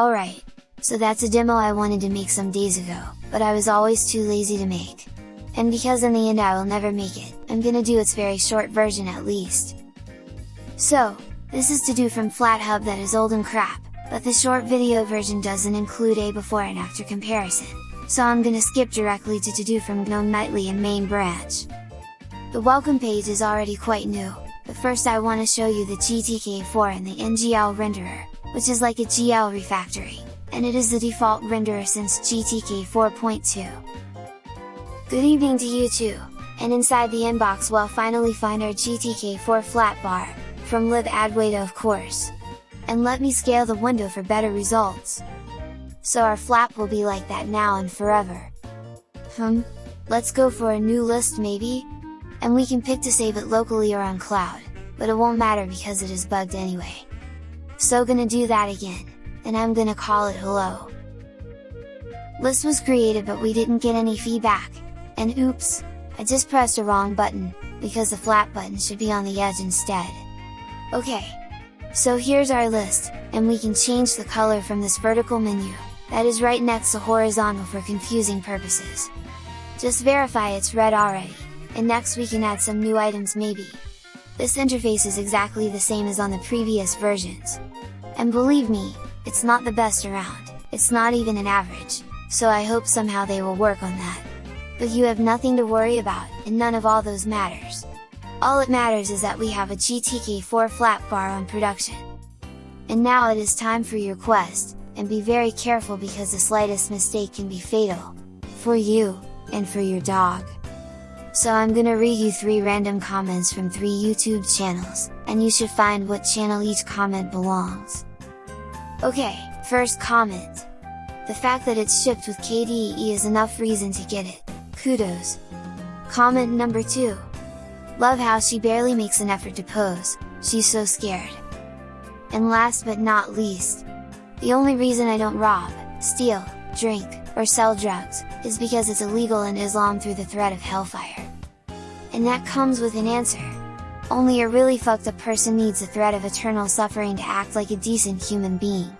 Alright, so that's a demo I wanted to make some days ago, but I was always too lazy to make. And because in the end I will never make it, I'm gonna do its very short version at least. So, this is to do from FlatHub that is old and crap, but the short video version doesn't include a before and after comparison, so I'm gonna skip directly to to do from GNOME Nightly and main branch. The welcome page is already quite new, but first I want to show you the GTK4 and the NGL renderer, which is like a GL refactoring, and it is the default renderer since GTK 4.2. Good evening to you too, and inside the inbox we'll finally find our GTK4 flat bar, from libadwaita of course. And let me scale the window for better results. So our flap will be like that now and forever. Hmm, let's go for a new list maybe? And we can pick to save it locally or on cloud, but it won't matter because it is bugged anyway. So gonna do that again, and I'm gonna call it hello. List was created but we didn't get any feedback, and oops, I just pressed a wrong button, because the flat button should be on the edge instead. Okay, so here's our list, and we can change the color from this vertical menu, that is right next to horizontal for confusing purposes. Just verify it's red already, and next we can add some new items maybe. This interface is exactly the same as on the previous versions. And believe me, it's not the best around, it's not even an average, so I hope somehow they will work on that. But you have nothing to worry about, and none of all those matters. All it matters is that we have a GTK4 flat bar on production. And now it is time for your quest, and be very careful because the slightest mistake can be fatal, for you, and for your dog. So I'm gonna read you 3 random comments from 3 YouTube channels, and you should find what channel each comment belongs. Okay, first comment. The fact that it's shipped with KDE is enough reason to get it, kudos! Comment number 2. Love how she barely makes an effort to pose, she's so scared. And last but not least, the only reason I don't rob, steal, drink, or sell drugs, is because it's illegal in Islam through the threat of hellfire. And that comes with an answer. Only a really fucked up person needs the threat of eternal suffering to act like a decent human being.